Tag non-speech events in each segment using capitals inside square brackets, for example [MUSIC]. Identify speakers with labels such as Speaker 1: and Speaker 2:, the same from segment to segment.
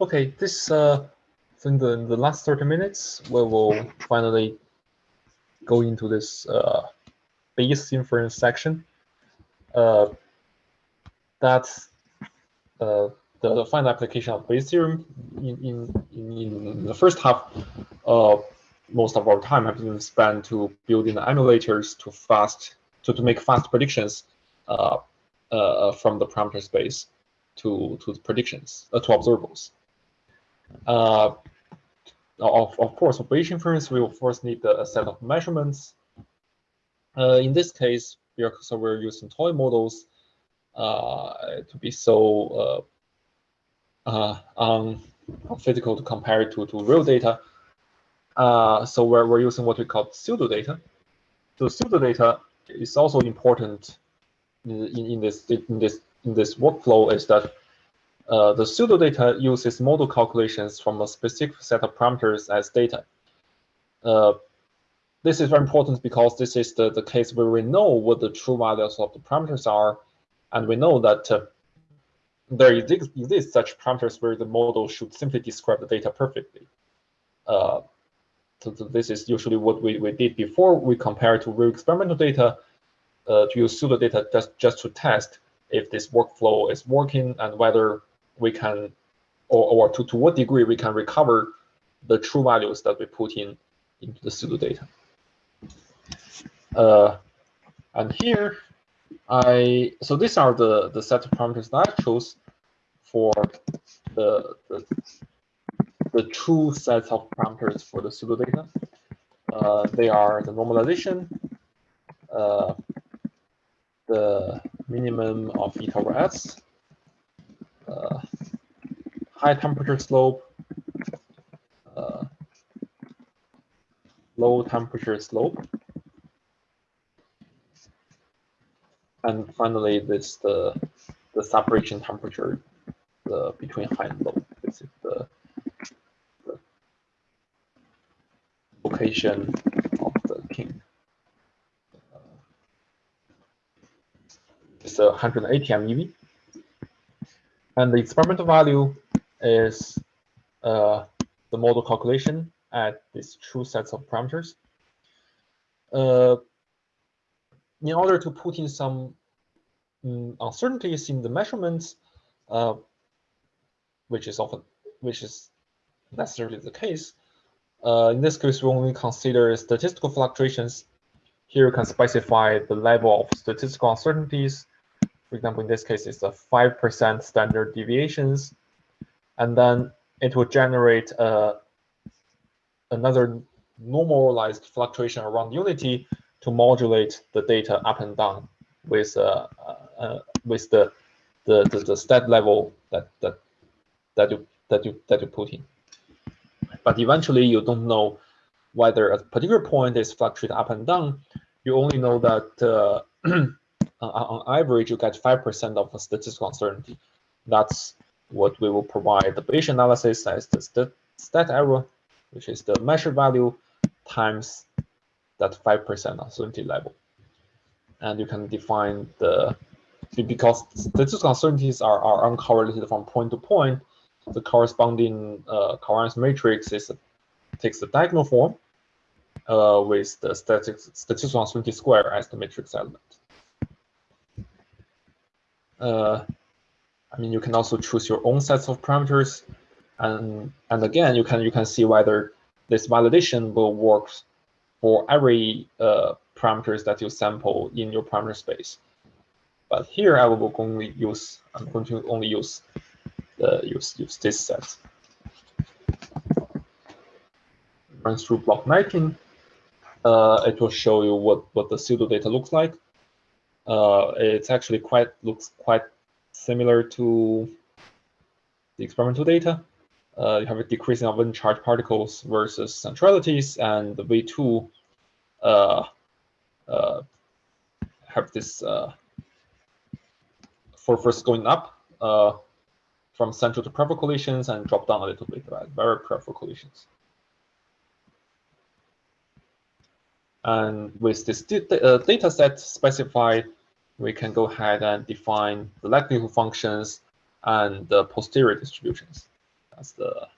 Speaker 1: Okay, this uh, in the, in the last 30 minutes, we will finally go into this uh, Bayes inference section. Uh, that's uh, the final application of Bayes theorem. In, in, in, the first half, uh, most of our time has been spent to building emulators to fast to, to make fast predictions uh, uh, from the parameter space to to predictions uh, to observables. Uh, of, of course, for Bayesian inference, we will first need a set of measurements. Uh, in this case, we are, so we're using toy models uh, to be so uh, um, physical to compare it to, to real data. Uh, so we're, we're using what we call pseudo data. So pseudo data is also important in, in, this in this in this workflow is that uh, the pseudo data uses model calculations from a specific set of parameters as data. Uh, this is very important because this is the, the case where we know what the true values of the parameters are, and we know that uh, there exist, such parameters where the model should simply describe the data perfectly. Uh, so, so, this is usually what we, we did before we compare to real experimental data uh, to use pseudo data just, just to test if this workflow is working and whether we can, or, or to, to what degree we can recover the true values that we put in into the pseudo data. Uh, and here, I so these are the the set of parameters that I chose for the the, the true sets of parameters for the pseudo data. Uh, they are the normalization, uh, the minimum of eta over s, uh, high temperature slope, uh, low temperature slope, and finally this the the separation temperature the between high and low. This is the, the location of the king. Uh, it's a 180 MeV. And the experimental value is uh, the model calculation at these true sets of parameters. Uh, in order to put in some um, uncertainties in the measurements, uh, which is often, which is necessarily the case, uh, in this case, we only consider statistical fluctuations. Here you can specify the level of statistical uncertainties for example, in this case, it's a 5% standard deviations. And then it will generate uh, another normalized fluctuation around unity to modulate the data up and down with uh, uh, with the, the the the stat level that that that you that you that you put in. But eventually, you don't know whether a particular point is fluctuating up and down. You only know that uh, uh, [CLEARS THROAT] on average, you get 5% of statistical uncertainty. That's what we will provide the Bayesian analysis as the st stat error, which is the measured value times that 5% uncertainty level. And you can define the, because statistical uncertainties are, are uncorrelated from point to point, the corresponding uh, covariance matrix is takes the diagonal form uh, with the statistical uncertainty square as the matrix element. Uh, I mean, you can also choose your own sets of parameters, and and again, you can you can see whether this validation will work for every uh, parameters that you sample in your parameter space. But here, I will only use I'm going to only use the use use this set. Run through block 19. Uh, it will show you what what the pseudo data looks like uh, it's actually quite looks quite similar to the experimental data. Uh, you have a decreasing of uncharged particles versus centralities, and the V2 uh, uh, have this uh, for first going up uh, from central to peripheral collisions and drop down a little bit, right? Very peripheral collisions. And with this uh, data set specified, we can go ahead and define the likelihood functions and the posterior distributions. That's the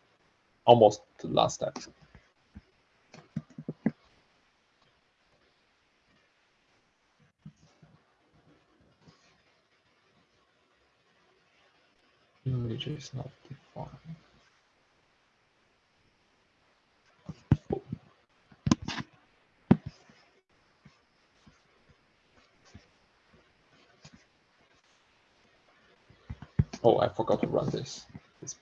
Speaker 1: almost the last step. Image is not defined. Oh, I forgot to run this. this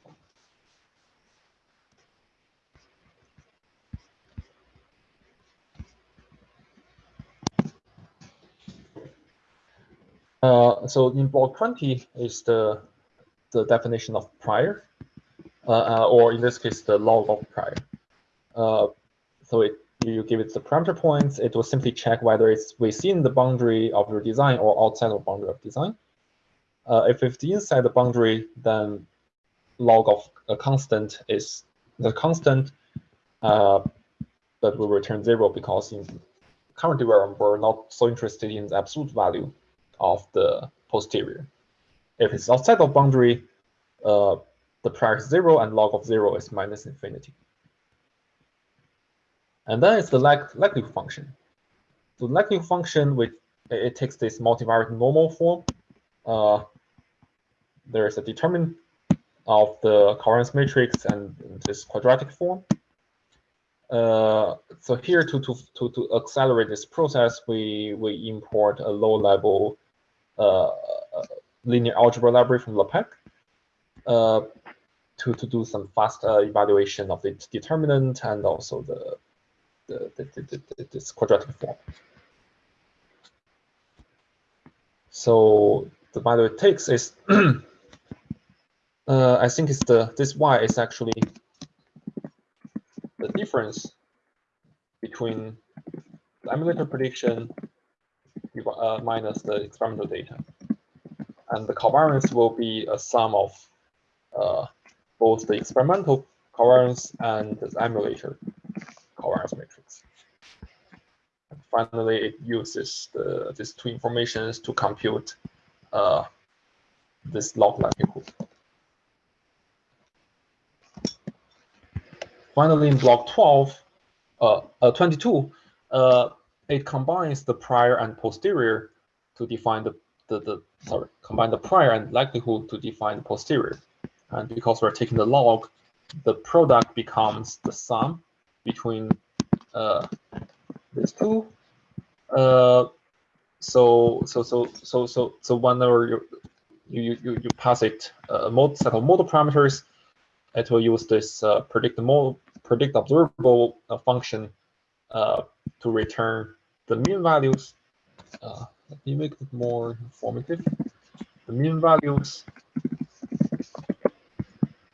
Speaker 1: uh, so in block 20 is the the definition of prior, uh, uh, or in this case, the log of prior. Uh, so it, you give it the parameter points, it will simply check whether it's within the boundary of your design or outside of boundary of design. Uh, if it's inside the boundary, then log of a constant is the constant uh, that will return zero because in current development, we're not so interested in the absolute value of the posterior. If it's outside of boundary, uh, the prior is zero and log of zero is minus infinity. And then it's the like, likelihood function. The likelihood function, which it takes this multivariate normal form. Uh, there is a determinant of the covariance matrix and this quadratic form. Uh, so here to, to, to, to accelerate this process, we, we import a low level uh, linear algebra library from LAPACK uh, to, to do some fast uh, evaluation of its determinant and also the, the, the, the, the this quadratic form. So the value it takes is [CLEARS THROAT] uh, I think it's the this y is actually the difference between the emulator prediction uh, minus the experimental data. And the covariance will be a sum of uh, both the experimental covariance and the emulator covariance matrix. And finally, it uses the, these two informations to compute uh, this log likelihood. Finally, in block 12, uh, uh, 22, uh, it combines the prior and posterior to define the, the, the, sorry, combine the prior and likelihood to define the posterior. And because we're taking the log, the product becomes the sum between uh, these two. Uh, so so so so so so whenever you you you you pass it a uh, set of model parameters, it will use this uh, predict model predict observable uh, function uh, to return the mean values. Uh, let me make it more informative. The mean values.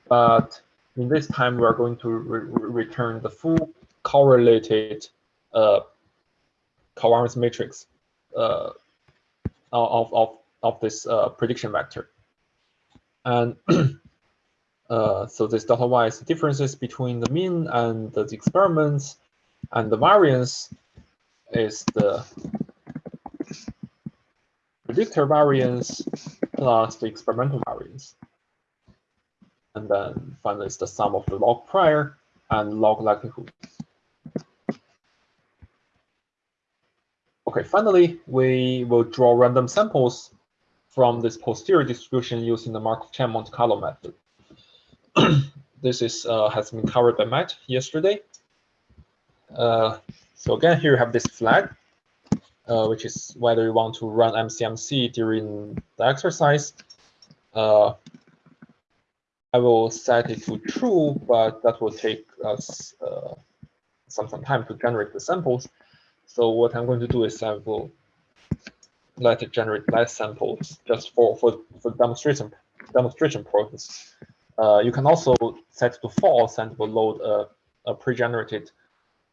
Speaker 1: But in this time, we are going to re return the full correlated uh, covariance matrix uh, of, of, of this uh, prediction vector. And [CLEARS THROAT] Uh, so this delta y is the differences between the mean and the experiments, and the variance is the predictor variance plus the experimental variance. And then finally, it's the sum of the log prior and log likelihood. Okay, finally, we will draw random samples from this posterior distribution using the Markov-Chain Monte Carlo method. [CLEARS THROAT] this is uh, has been covered by Matt yesterday. Uh, so again, here you have this flag, uh, which is whether you want to run MCMC during the exercise. I will set it to true, but that will take us uh, some, some time to generate the samples. So what I'm going to do is I will let it generate less samples just for, for, for demonstration demonstration purpose. Uh, you can also set to false and will load a, a pre-generated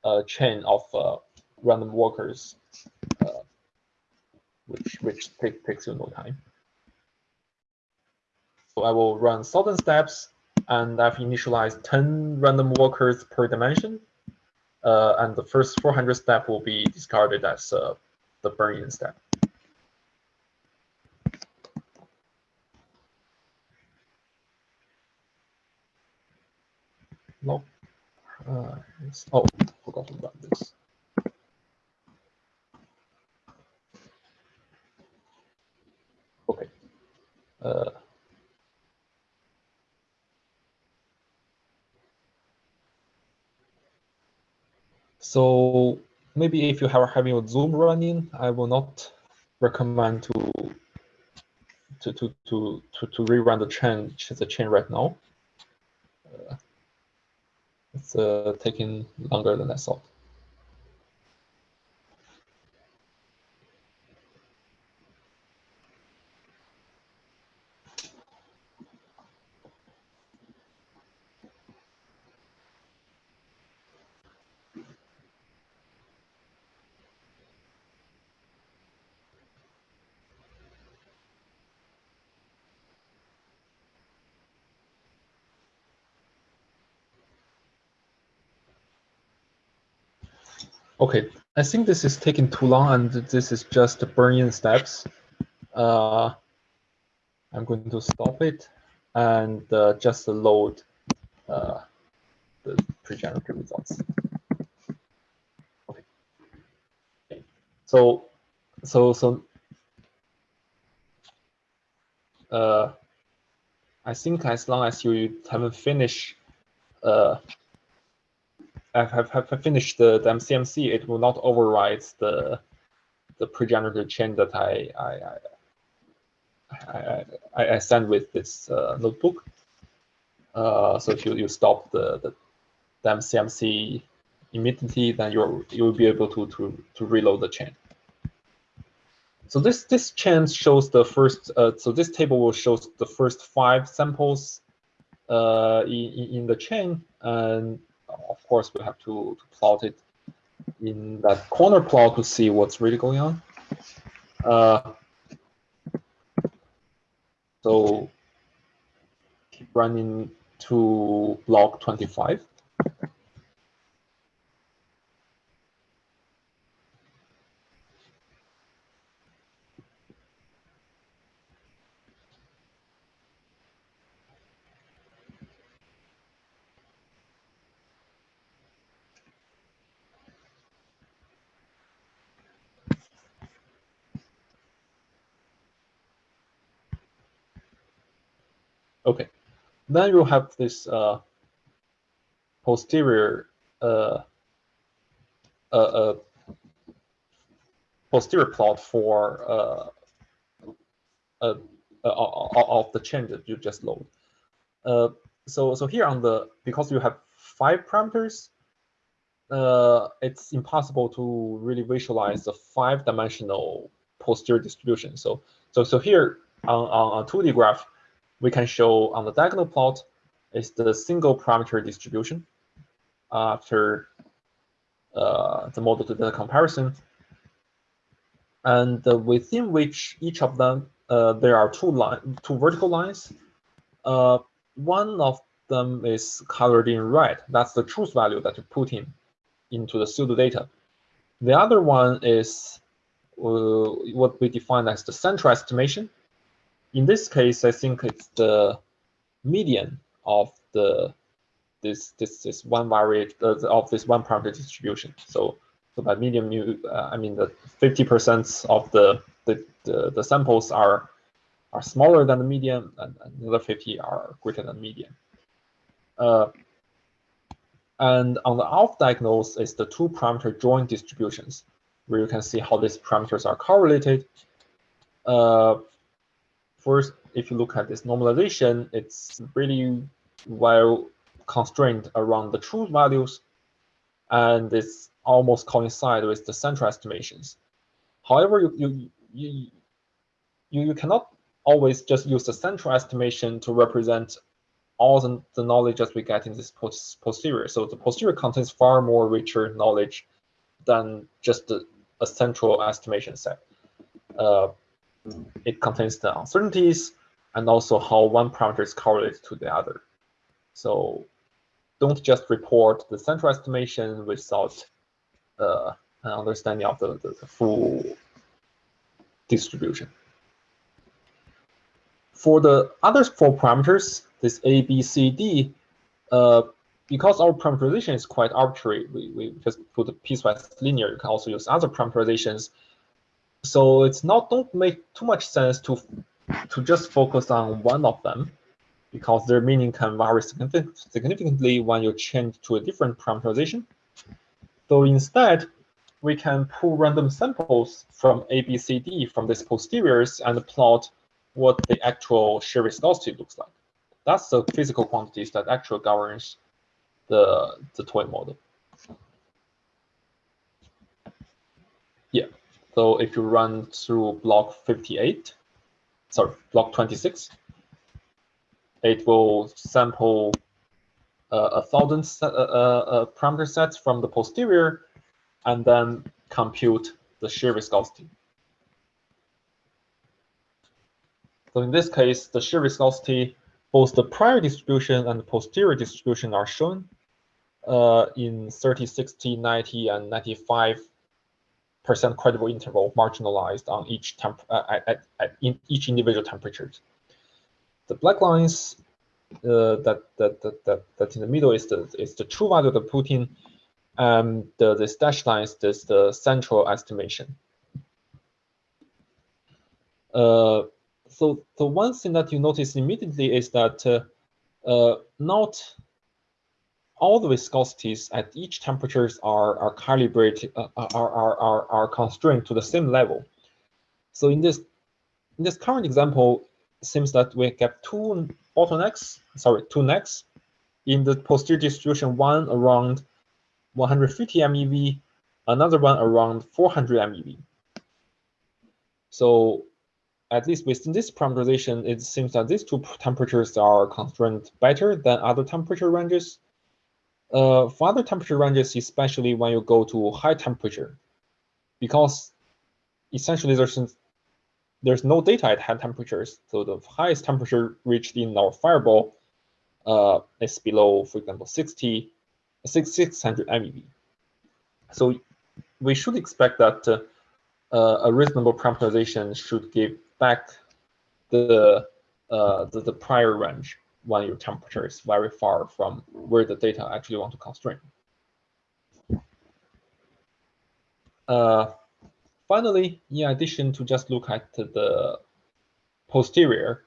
Speaker 1: uh, chain of uh, random walkers, uh, which which take, takes you no time. So I will run thousand steps, and I've initialized 10 random walkers per dimension. Uh, and the first 400 step will be discarded as uh, the burn-in step. log. Uh, oh, forgot about this. Okay. Uh, so maybe if you are having a Zoom running, I will not recommend to to to to to, to rerun the chain the chain right now. It's uh, taking longer than I thought. Okay, I think this is taking too long and this is just burning steps. Uh, I'm going to stop it and uh, just load uh, the pre-generated results. Okay. okay. So, so, so, uh, I think as long as you haven't finished uh, have, have, finished the, the MCMC, it will not override the the pre-generated chain that I I, I, I, I send with this uh, notebook. Uh, so if you, you stop the, the, the MCMC immediately, then you're you'll be able to to to reload the chain. So this this chain shows the first. Uh, so this table will show the first five samples uh, in in the chain, and of course, we have to, to plot it in that corner plot to see what's really going on. Uh, so keep running to block 25. Okay, then you have this uh, posterior uh, uh, uh posterior plot for uh, uh, of the that you just load. so so here on the because you have five parameters, it's impossible to really visualize the five-dimensional posterior distribution. So so so here on on a 2D graph we can show on the diagonal plot is the single parameter distribution after uh, the model to data comparison. And uh, within which each of them, uh, there are two line, two vertical lines. Uh, one of them is colored in red. That's the truth value that you put in into the pseudo data. The other one is uh, what we define as the central estimation in this case, I think it's the median of the this this this one variable uh, of this one parameter distribution. So so by median, you uh, I mean the 50% of the, the the, the samples are are smaller than the median, and another 50 are greater than median. Uh, and on the off diagonals is the two parameter joint distributions, where you can see how these parameters are correlated. Uh, first, if you look at this normalization, it's really well constrained around the truth values, and it's almost coincide with the central estimations. However, you you you you, you cannot always just use the central estimation to represent all the, the knowledge that we get in this post posterior. So the posterior contains far more richer knowledge than just a, a central estimation set. Uh, it contains the uncertainties and also how one parameter is correlated to the other. So don't just report the central estimation without uh, an understanding of the, the, the, full distribution. For the other four parameters, this A, B, C, D, uh, because our parameterization is quite arbitrary, we, we just put the piecewise linear. You can also use other parameterizations. So it's not don't make too much sense to to just focus on one of them because their meaning can vary significantly when you change to a different parameterization. So instead, we can pull random samples from A, B, C, D from these posteriors and plot what the actual shear viscosity looks like. That's the physical quantities that actually governs the, the toy model. Yeah, so if you run through block 58, sorry, block 26, it will sample uh, a thousand set, uh, uh, uh, parameter sets from the posterior and then compute the shear viscosity. So in this case, the shear viscosity, both the prior distribution and the posterior distribution are shown uh, in 30, 60, 90, and 95 percent credible interval marginalized on each temp uh, at, at in each individual temperatures. The black lines uh, that, that, that, that, that in the middle is the, is the true value of the protein. And the, the dashed lines is the central estimation. Uh, so the one thing that you notice immediately is that uh, uh, not all the viscosities at each temperatures are, are calibrated, uh, are, are, are, are constrained to the same level. So in this, in this current example, seems that we get two bottlenecks, sorry, two necks in the posterior distribution, one around 150 MeV, another one around 400 MeV. So at least within this parameterization, it seems that these two temperatures are constrained better than other temperature ranges. Uh, for other temperature ranges, especially when you go to high temperature, because essentially there's there's no data at high temperatures. So the highest temperature reached in our fireball uh, is below, for example, 60, 600 MeV. So we should expect that uh, uh, a reasonable parameterization should give back the, uh, the, the prior range when your temperature is very far from where the data actually want to constrain. Uh, Finally, in addition to just look at the posterior,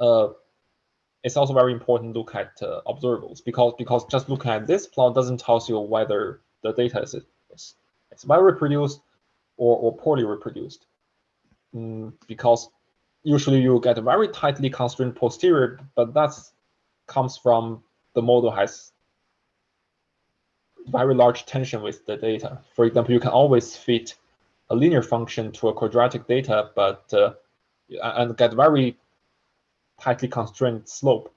Speaker 1: uh, it's also very important to look at uh, observables because because just looking at this plot doesn't tell you whether the data is, is, is well reproduced or, or poorly reproduced. Mm, because usually you get a very tightly constrained posterior, but that comes from the model has very large tension with the data. For example, you can always fit a linear function to a quadratic data, but uh, and get very tightly constrained slope,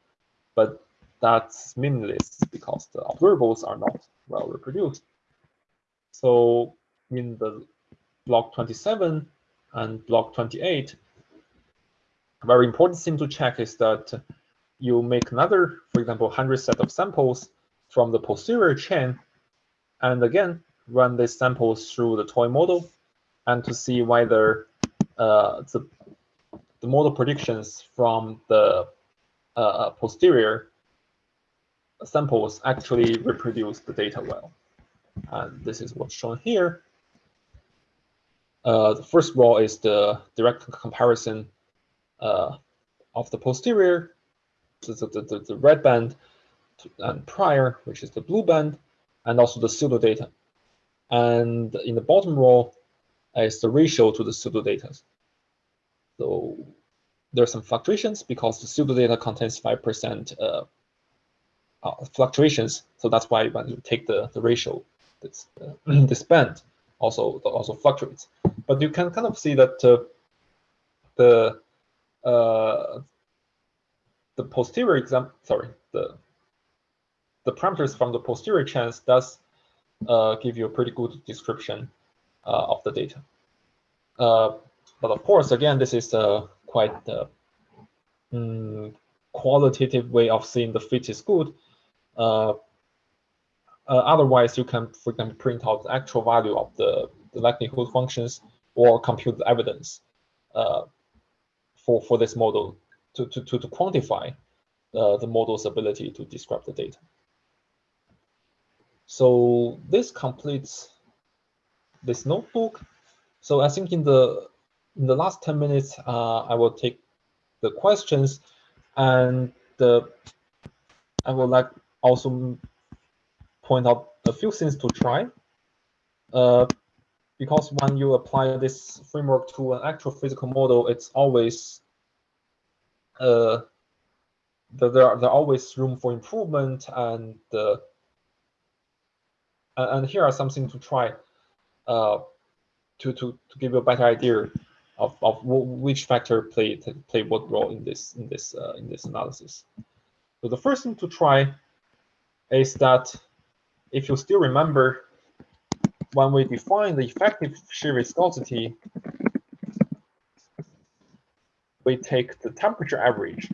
Speaker 1: but that's meaningless because the observables are not well reproduced. So in the block 27 and block 28, a very important thing to check is that you make another, for example, 100 set of samples from the posterior chain, and again, run these samples through the toy model and to see whether uh, the, the model predictions from the uh, posterior samples actually reproduce the data well. And this is what's shown here. Uh, the first row is the direct comparison uh, of the posterior, the, the, the, red band, and prior, which is the blue band, and also the pseudo data. And in the bottom row, is the ratio to the pseudo data. So there are some fluctuations because the pseudo data contains 5% uh, uh, fluctuations. So that's why when you take the, the ratio, this, uh, [CLEARS THROAT] this band also also fluctuates. But you can kind of see that uh, the uh, the posterior exam, sorry, the the parameters from the posterior chance does uh, give you a pretty good description uh, of the data. Uh, but of course, again, this is a quite mm, qualitative way of seeing the fit is good. Uh, otherwise, you can, for example, print out the actual value of the, the likelihood functions or compute the evidence uh, for, for this model to, to, to, to quantify uh, the model's ability to describe the data. So this completes this notebook. So I think in the in the last 10 minutes, uh, I will take the questions and the, I would like also point out a few things to try. Uh, because when you apply this framework to an actual physical model, it's always uh, there are there always room for improvement and uh, and here are something to try uh, to to to give you a better idea of of which factor played play what role in this in this uh, in this analysis. So the first thing to try is that if you still remember when we define the effective shear viscosity, we take the temperature average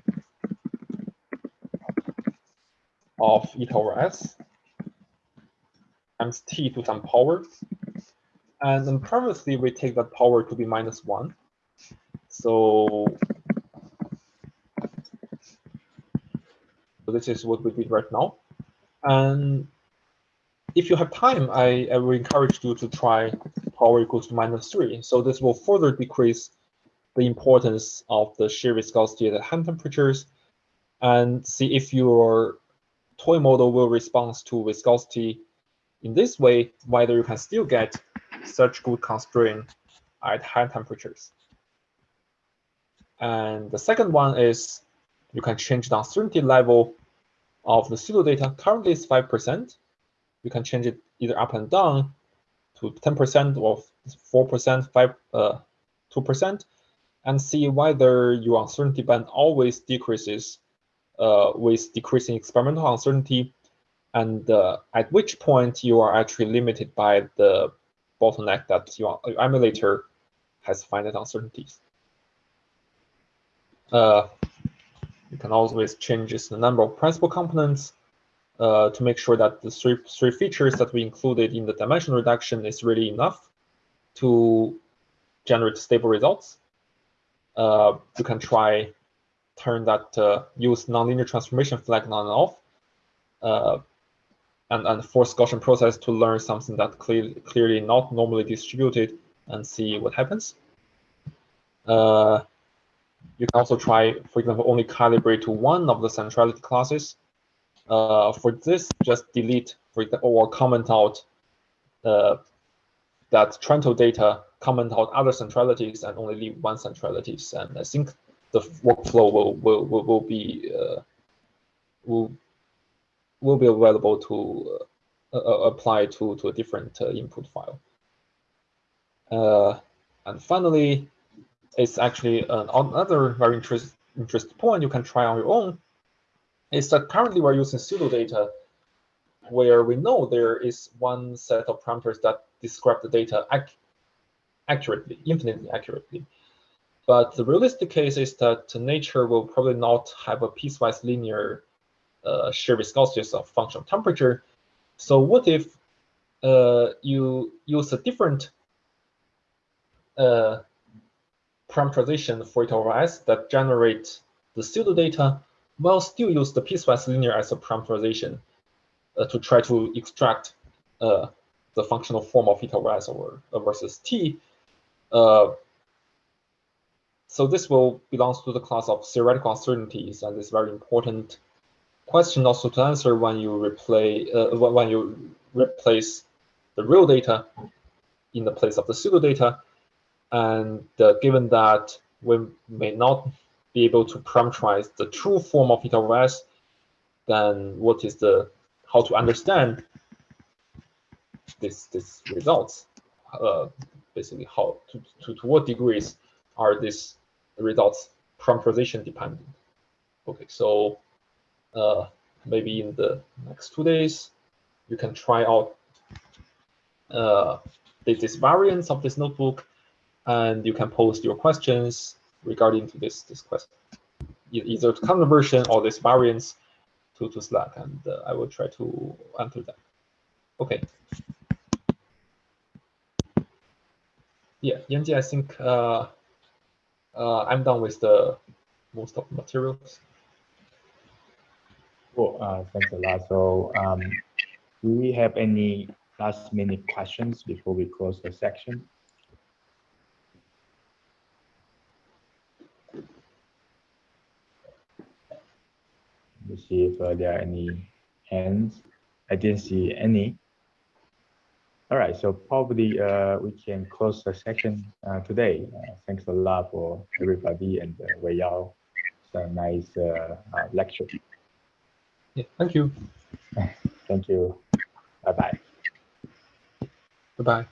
Speaker 1: of eta over s times t to some power. And then previously we take that power to be minus one. So, so this is what we did right now. And if you have time, I, I will encourage you to try power equals to minus three. So this will further decrease the importance of the shear viscosity at hand temperatures and see if your toy model will respond to viscosity in this way, whether you can still get such good constraint at high temperatures. And the second one is you can change the uncertainty level of the pseudo data. Currently it's 5% you can change it either up and down to 10% or 4%, 5, uh, 2%, and see whether your uncertainty band always decreases uh, with decreasing experimental uncertainty, and uh, at which point you are actually limited by the bottleneck that your, emulator has finite uncertainties. Uh, you can always change the number of principal components uh, to make sure that the three, three features that we included in the dimension reduction is really enough to generate stable results. Uh, you can try turn that uh, use nonlinear transformation flag on and off uh, and, and force Gaussian process to learn something that clear, clearly not normally distributed and see what happens. Uh, you can also try, for example, only calibrate to one of the centrality classes uh, for this, just delete for or comment out uh, that Trento data, comment out other centralities and only leave one centralities. And I think the workflow will will will, will be uh, will will be available to uh, uh, apply to to a different uh, input file. and finally, it's actually another very interest, interesting point you can try on your own is that currently we're using pseudo data where we know there is one set of parameters that describe the data accurately, infinitely accurately. But the realistic case is that nature will probably not have a piecewise linear uh, shear viscosity as a function of temperature. So what if uh, you use a different uh, parameterization for eta over s that generate the pseudo data will still use the piecewise linear as a parameterization uh, to try to extract uh, the functional form of eta over uh, versus t. Uh, so this will belongs to the class of theoretical uncertainties, and it's very important question also to answer when you replay uh, when you replace the real data in the place of the pseudo data. And uh, given that we may not be able to parameterize the true form of eta over s, then what is the how to understand this this results? Uh, basically, how to, to to what degrees are these results parameterization dependent? Okay, so uh, maybe in the next two days, you can try out uh, this variants of this notebook, and you can post your questions regarding to this this question, either current version or this variants to, to Slack, and uh, I will try to answer that. Okay. Yeah, Yanji, I think uh, uh, I'm done with the most of the materials.
Speaker 2: Cool. Uh, thanks a lot. So um, do we have any last minute questions before we close the section? Let me see if uh, there are any hands. I didn't see any. All right, so probably uh, we can close the session uh, today. Uh, thanks a lot for everybody and uh, Wei Yao. It's a nice uh, uh, lecture.
Speaker 1: Yeah, thank you. [LAUGHS]
Speaker 2: Thank you. Bye bye.
Speaker 1: Bye bye.